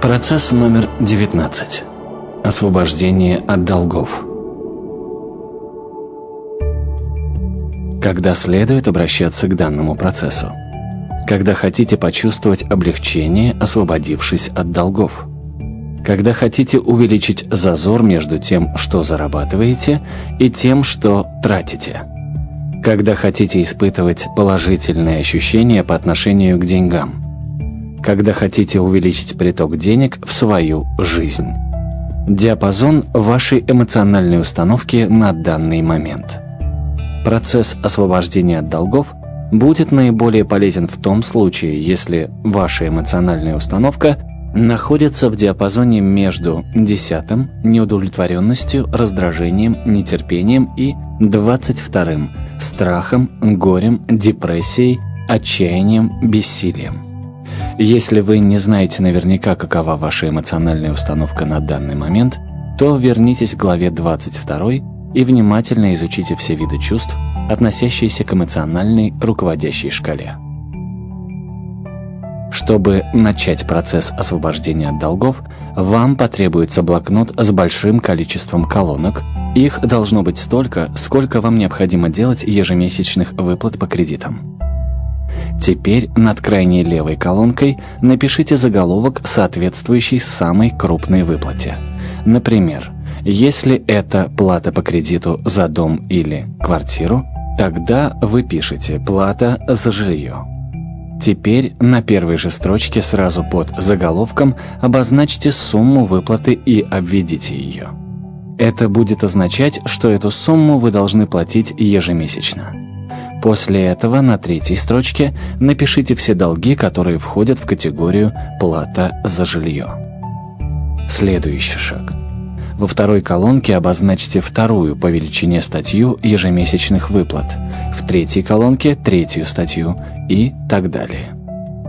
Процесс номер 19. Освобождение от долгов. Когда следует обращаться к данному процессу? Когда хотите почувствовать облегчение, освободившись от долгов. Когда хотите увеличить зазор между тем, что зарабатываете, и тем, что тратите. Когда хотите испытывать положительные ощущения по отношению к деньгам – когда хотите увеличить приток денег в свою жизнь. Диапазон вашей эмоциональной установки на данный момент. Процесс освобождения от долгов будет наиболее полезен в том случае, если ваша эмоциональная установка находится в диапазоне между десятым – неудовлетворенностью, раздражением, нетерпением и двадцать вторым – страхом, горем, депрессией, отчаянием, бессилием. Если вы не знаете наверняка, какова ваша эмоциональная установка на данный момент, то вернитесь к главе 22 и внимательно изучите все виды чувств, относящиеся к эмоциональной руководящей шкале. Чтобы начать процесс освобождения от долгов, вам потребуется блокнот с большим количеством колонок. Их должно быть столько, сколько вам необходимо делать ежемесячных выплат по кредитам. Теперь над крайней левой колонкой напишите заголовок, соответствующий самой крупной выплате. Например, если это плата по кредиту за дом или квартиру, тогда вы пишете «плата за жилье». Теперь на первой же строчке сразу под заголовком обозначьте сумму выплаты и обведите ее. Это будет означать, что эту сумму вы должны платить ежемесячно. После этого на третьей строчке напишите все долги, которые входят в категорию «плата за жилье». Следующий шаг. Во второй колонке обозначьте вторую по величине статью ежемесячных выплат, в третьей колонке – третью статью и так далее.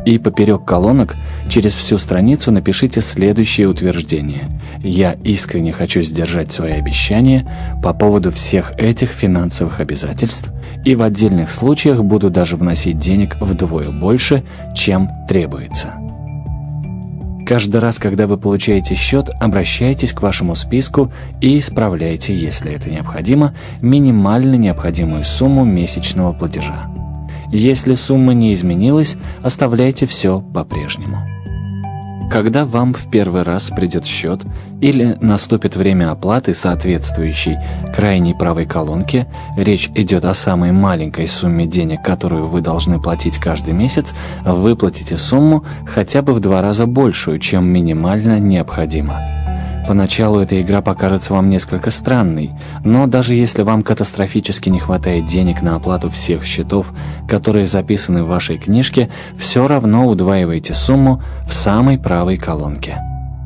И поперек колонок через всю страницу напишите следующее утверждение. «Я искренне хочу сдержать свои обещания по поводу всех этих финансовых обязательств и в отдельных случаях буду даже вносить денег вдвое больше, чем требуется». Каждый раз, когда вы получаете счет, обращайтесь к вашему списку и исправляйте, если это необходимо, минимально необходимую сумму месячного платежа. Если сумма не изменилась, оставляйте все по-прежнему. Когда вам в первый раз придет счет или наступит время оплаты, соответствующей крайней правой колонке, речь идет о самой маленькой сумме денег, которую вы должны платить каждый месяц, выплатите сумму хотя бы в два раза большую, чем минимально необходимо. Поначалу эта игра покажется вам несколько странной, но даже если вам катастрофически не хватает денег на оплату всех счетов, которые записаны в вашей книжке, все равно удваивайте сумму в самой правой колонке.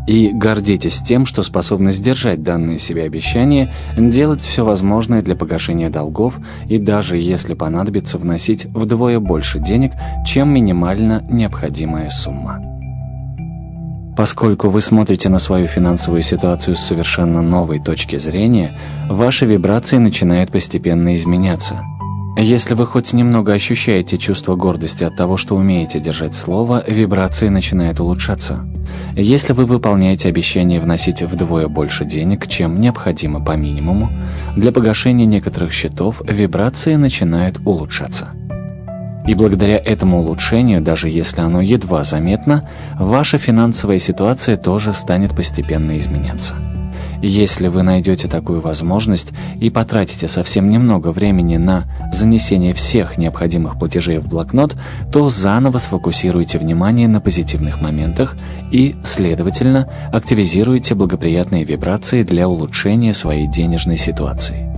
И гордитесь тем, что способны сдержать данные себе обещания, делать все возможное для погашения долгов и даже если понадобится вносить вдвое больше денег, чем минимально необходимая сумма. Поскольку вы смотрите на свою финансовую ситуацию с совершенно новой точки зрения, ваши вибрации начинают постепенно изменяться. Если вы хоть немного ощущаете чувство гордости от того, что умеете держать слово, вибрации начинают улучшаться. Если вы выполняете обещание вносить вдвое больше денег, чем необходимо по минимуму, для погашения некоторых счетов вибрации начинают улучшаться. И благодаря этому улучшению, даже если оно едва заметно, ваша финансовая ситуация тоже станет постепенно изменяться. Если вы найдете такую возможность и потратите совсем немного времени на занесение всех необходимых платежей в блокнот, то заново сфокусируйте внимание на позитивных моментах и, следовательно, активизируйте благоприятные вибрации для улучшения своей денежной ситуации.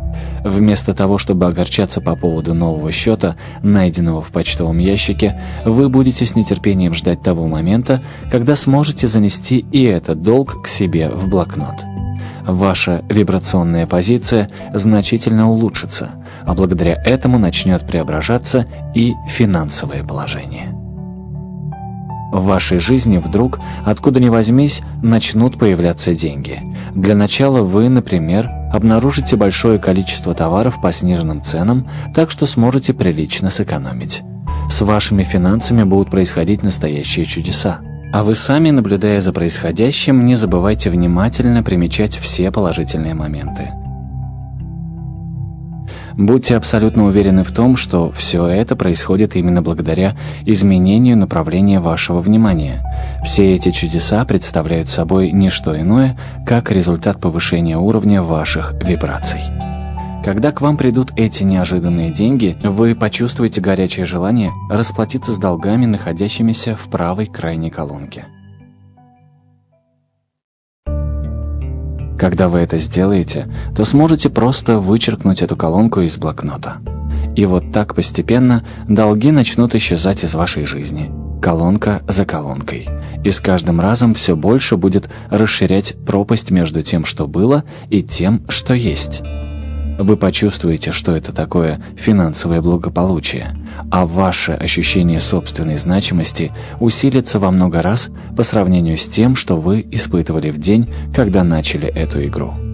Вместо того, чтобы огорчаться по поводу нового счета, найденного в почтовом ящике, вы будете с нетерпением ждать того момента, когда сможете занести и этот долг к себе в блокнот. Ваша вибрационная позиция значительно улучшится, а благодаря этому начнет преображаться и финансовое положение. В вашей жизни вдруг, откуда ни возьмись, начнут появляться деньги. Для начала вы, например, обнаружите большое количество товаров по сниженным ценам, так что сможете прилично сэкономить. С вашими финансами будут происходить настоящие чудеса. А вы сами, наблюдая за происходящим, не забывайте внимательно примечать все положительные моменты. Будьте абсолютно уверены в том, что все это происходит именно благодаря изменению направления вашего внимания. Все эти чудеса представляют собой не что иное, как результат повышения уровня ваших вибраций. Когда к вам придут эти неожиданные деньги, вы почувствуете горячее желание расплатиться с долгами, находящимися в правой крайней колонке. Когда вы это сделаете, то сможете просто вычеркнуть эту колонку из блокнота. И вот так постепенно долги начнут исчезать из вашей жизни, колонка за колонкой. И с каждым разом все больше будет расширять пропасть между тем, что было, и тем, что есть. Вы почувствуете, что это такое финансовое благополучие, а ваше ощущение собственной значимости усилится во много раз по сравнению с тем, что вы испытывали в день, когда начали эту игру.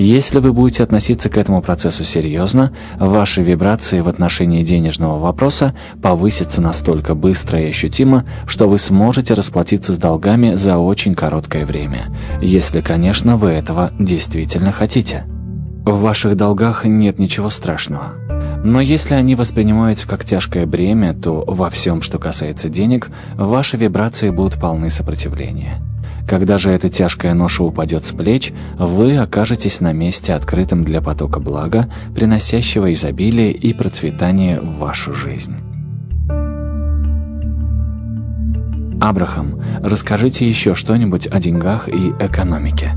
Если вы будете относиться к этому процессу серьезно, ваши вибрации в отношении денежного вопроса повысятся настолько быстро и ощутимо, что вы сможете расплатиться с долгами за очень короткое время, если, конечно, вы этого действительно хотите. В ваших долгах нет ничего страшного. Но если они воспринимаются как тяжкое бремя, то во всем, что касается денег, ваши вибрации будут полны сопротивления. Когда же эта тяжкая ноша упадет с плеч, вы окажетесь на месте, открытым для потока блага, приносящего изобилие и процветание в вашу жизнь. Абрахам, расскажите еще что-нибудь о деньгах и экономике.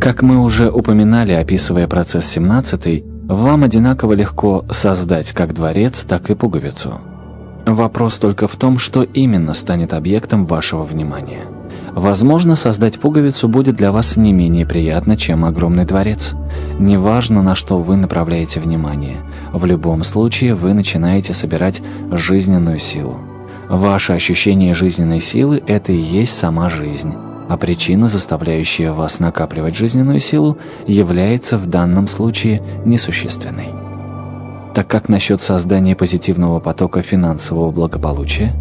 Как мы уже упоминали, описывая процесс 17 вам одинаково легко создать как дворец, так и пуговицу – Вопрос только в том, что именно станет объектом вашего внимания. Возможно, создать пуговицу будет для вас не менее приятно, чем огромный дворец. Неважно, на что вы направляете внимание. В любом случае вы начинаете собирать жизненную силу. Ваше ощущение жизненной силы – это и есть сама жизнь. А причина, заставляющая вас накапливать жизненную силу, является в данном случае несущественной. Так как насчет создания позитивного потока финансового благополучия?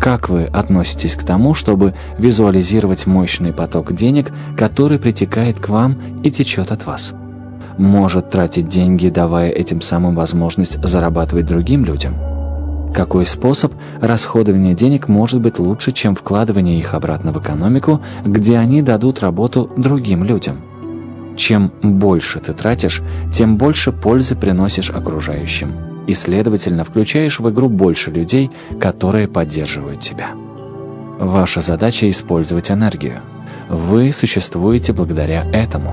Как вы относитесь к тому, чтобы визуализировать мощный поток денег, который притекает к вам и течет от вас? Может тратить деньги, давая этим самым возможность зарабатывать другим людям? Какой способ расходования денег может быть лучше, чем вкладывание их обратно в экономику, где они дадут работу другим людям? Чем больше ты тратишь, тем больше пользы приносишь окружающим. И, следовательно, включаешь в игру больше людей, которые поддерживают тебя. Ваша задача – использовать энергию. Вы существуете благодаря этому.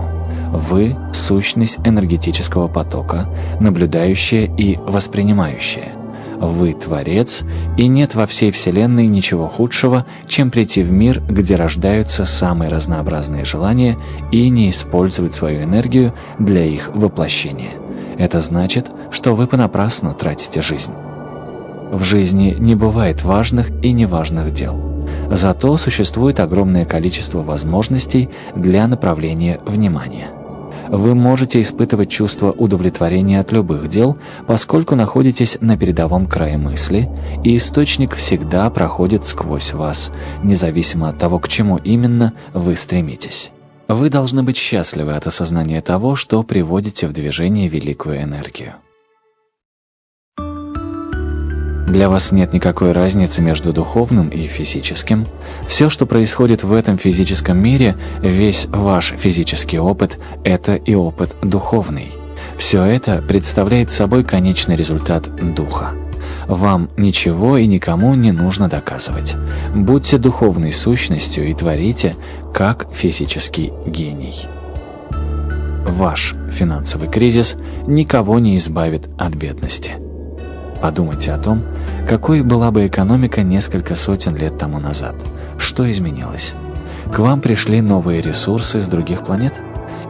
Вы – сущность энергетического потока, наблюдающая и воспринимающая. Вы Творец, и нет во всей Вселенной ничего худшего, чем прийти в мир, где рождаются самые разнообразные желания, и не использовать свою энергию для их воплощения. Это значит, что вы понапрасну тратите жизнь. В жизни не бывает важных и неважных дел. Зато существует огромное количество возможностей для направления внимания вы можете испытывать чувство удовлетворения от любых дел, поскольку находитесь на передовом крае мысли, и источник всегда проходит сквозь вас, независимо от того, к чему именно вы стремитесь. Вы должны быть счастливы от осознания того, что приводите в движение великую энергию. Для вас нет никакой разницы между духовным и физическим. Все, что происходит в этом физическом мире, весь ваш физический опыт – это и опыт духовный. Все это представляет собой конечный результат Духа. Вам ничего и никому не нужно доказывать. Будьте духовной сущностью и творите, как физический гений. Ваш финансовый кризис никого не избавит от бедности. Подумайте о том, какой была бы экономика несколько сотен лет тому назад. Что изменилось? К вам пришли новые ресурсы с других планет?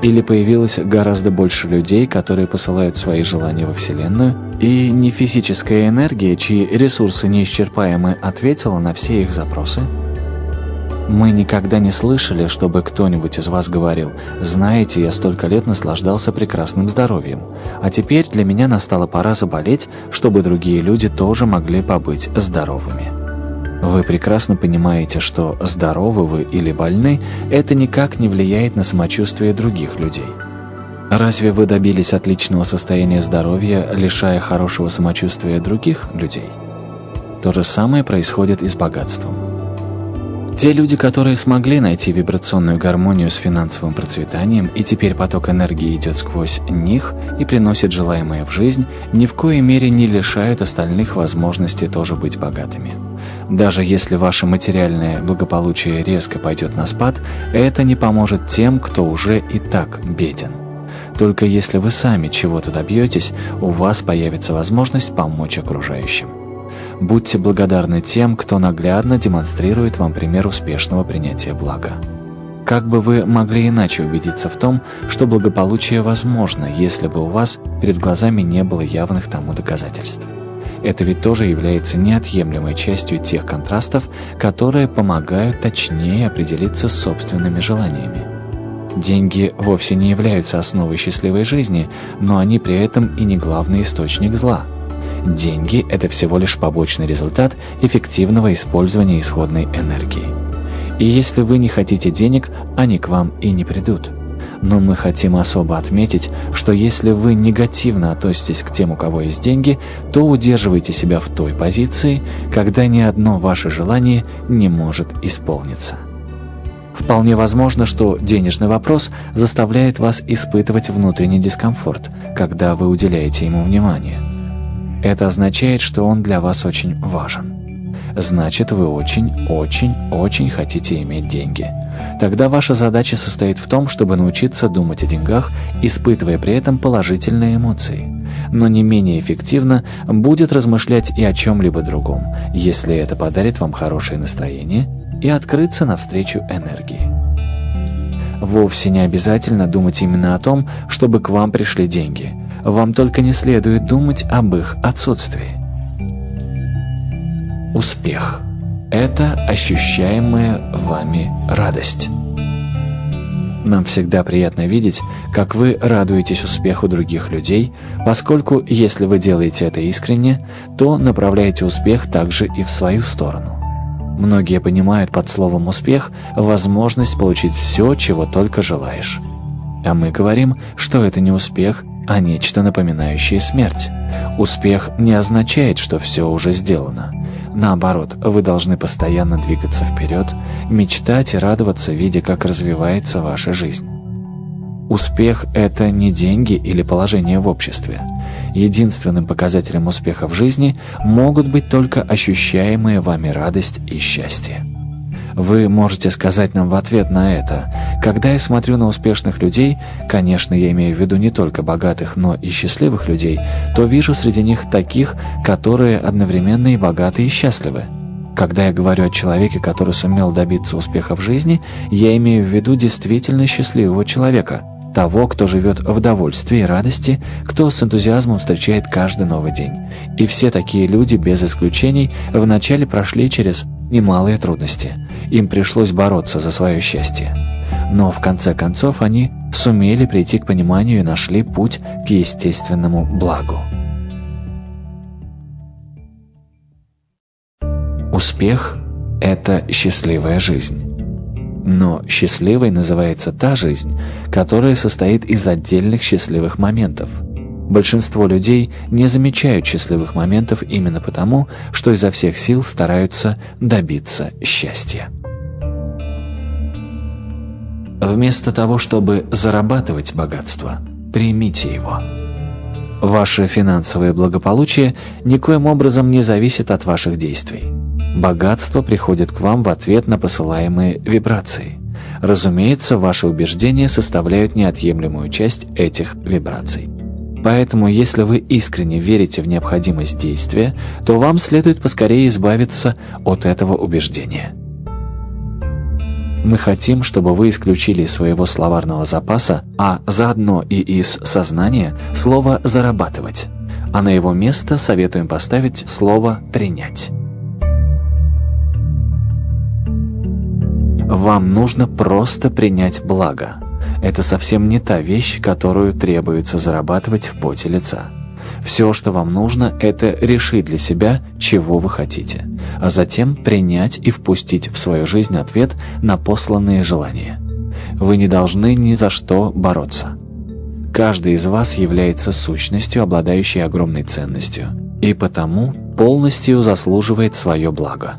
Или появилось гораздо больше людей, которые посылают свои желания во Вселенную, и не физическая энергия, чьи ресурсы неисчерпаемы, ответила на все их запросы? Мы никогда не слышали, чтобы кто-нибудь из вас говорил «Знаете, я столько лет наслаждался прекрасным здоровьем, а теперь для меня настала пора заболеть, чтобы другие люди тоже могли побыть здоровыми». Вы прекрасно понимаете, что здоровы вы или больны, это никак не влияет на самочувствие других людей. Разве вы добились отличного состояния здоровья, лишая хорошего самочувствия других людей? То же самое происходит и с богатством. Те люди, которые смогли найти вибрационную гармонию с финансовым процветанием, и теперь поток энергии идет сквозь них и приносит желаемое в жизнь, ни в коей мере не лишают остальных возможности тоже быть богатыми. Даже если ваше материальное благополучие резко пойдет на спад, это не поможет тем, кто уже и так беден. Только если вы сами чего-то добьетесь, у вас появится возможность помочь окружающим. Будьте благодарны тем, кто наглядно демонстрирует вам пример успешного принятия блага. Как бы вы могли иначе убедиться в том, что благополучие возможно, если бы у вас перед глазами не было явных тому доказательств? Это ведь тоже является неотъемлемой частью тех контрастов, которые помогают точнее определиться с собственными желаниями. Деньги вовсе не являются основой счастливой жизни, но они при этом и не главный источник зла. Деньги – это всего лишь побочный результат эффективного использования исходной энергии. И если вы не хотите денег, они к вам и не придут. Но мы хотим особо отметить, что если вы негативно относитесь к тем, у кого есть деньги, то удерживайте себя в той позиции, когда ни одно ваше желание не может исполниться. Вполне возможно, что денежный вопрос заставляет вас испытывать внутренний дискомфорт, когда вы уделяете ему внимание. Это означает, что он для вас очень важен. Значит, вы очень-очень-очень хотите иметь деньги. Тогда ваша задача состоит в том, чтобы научиться думать о деньгах, испытывая при этом положительные эмоции. Но не менее эффективно будет размышлять и о чем-либо другом, если это подарит вам хорошее настроение, и открыться навстречу энергии. Вовсе не обязательно думать именно о том, чтобы к вам пришли деньги. Вам только не следует думать об их отсутствии. Успех – это ощущаемая вами радость. Нам всегда приятно видеть, как вы радуетесь успеху других людей, поскольку если вы делаете это искренне, то направляете успех также и в свою сторону. Многие понимают под словом «успех» возможность получить все, чего только желаешь. А мы говорим, что это не успех, а нечто напоминающее смерть. Успех не означает, что все уже сделано. Наоборот, вы должны постоянно двигаться вперед, мечтать и радоваться, видя, как развивается ваша жизнь. Успех – это не деньги или положение в обществе. Единственным показателем успеха в жизни могут быть только ощущаемые вами радость и счастье. Вы можете сказать нам в ответ на это. Когда я смотрю на успешных людей, конечно, я имею в виду не только богатых, но и счастливых людей, то вижу среди них таких, которые одновременно и богаты, и счастливы. Когда я говорю о человеке, который сумел добиться успеха в жизни, я имею в виду действительно счастливого человека, того, кто живет в довольстве и радости, кто с энтузиазмом встречает каждый новый день. И все такие люди, без исключений, вначале прошли через немалые трудности. Им пришлось бороться за свое счастье. Но в конце концов они сумели прийти к пониманию и нашли путь к естественному благу. Успех – это счастливая жизнь. Но счастливой называется та жизнь, которая состоит из отдельных счастливых моментов. Большинство людей не замечают счастливых моментов именно потому, что изо всех сил стараются добиться счастья. Вместо того, чтобы зарабатывать богатство, примите его. Ваше финансовое благополучие никоим образом не зависит от ваших действий. Богатство приходит к вам в ответ на посылаемые вибрации. Разумеется, ваши убеждения составляют неотъемлемую часть этих вибраций. Поэтому, если вы искренне верите в необходимость действия, то вам следует поскорее избавиться от этого убеждения. Мы хотим, чтобы вы исключили из своего словарного запаса, а заодно и из сознания, слово «зарабатывать», а на его место советуем поставить слово «принять». Вам нужно просто принять благо. Это совсем не та вещь, которую требуется зарабатывать в поте лица. Все, что вам нужно, это решить для себя, чего вы хотите, а затем принять и впустить в свою жизнь ответ на посланные желания. Вы не должны ни за что бороться. Каждый из вас является сущностью, обладающей огромной ценностью, и потому полностью заслуживает свое благо.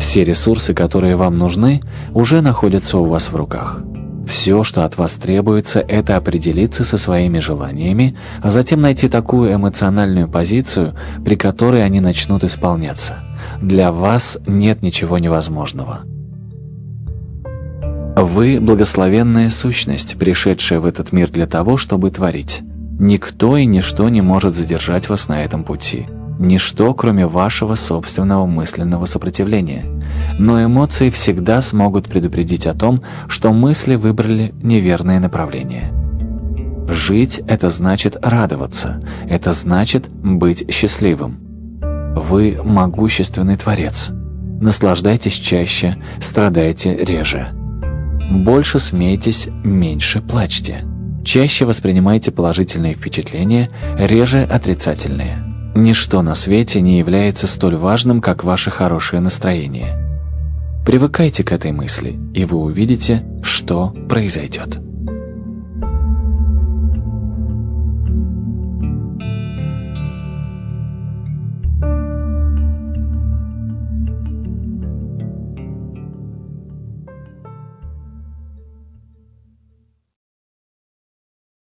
Все ресурсы, которые вам нужны, уже находятся у вас в руках. Все, что от вас требуется, это определиться со своими желаниями, а затем найти такую эмоциональную позицию, при которой они начнут исполняться. Для вас нет ничего невозможного. Вы – благословенная сущность, пришедшая в этот мир для того, чтобы творить. Никто и ничто не может задержать вас на этом пути. Ничто, кроме вашего собственного мысленного сопротивления. Но эмоции всегда смогут предупредить о том, что мысли выбрали неверное направление. Жить – это значит радоваться, это значит быть счастливым. Вы – могущественный Творец. Наслаждайтесь чаще, страдайте реже. Больше смейтесь, меньше плачьте. Чаще воспринимайте положительные впечатления, реже отрицательные. Ничто на свете не является столь важным, как ваше хорошее настроение. Привыкайте к этой мысли, и вы увидите, что произойдет.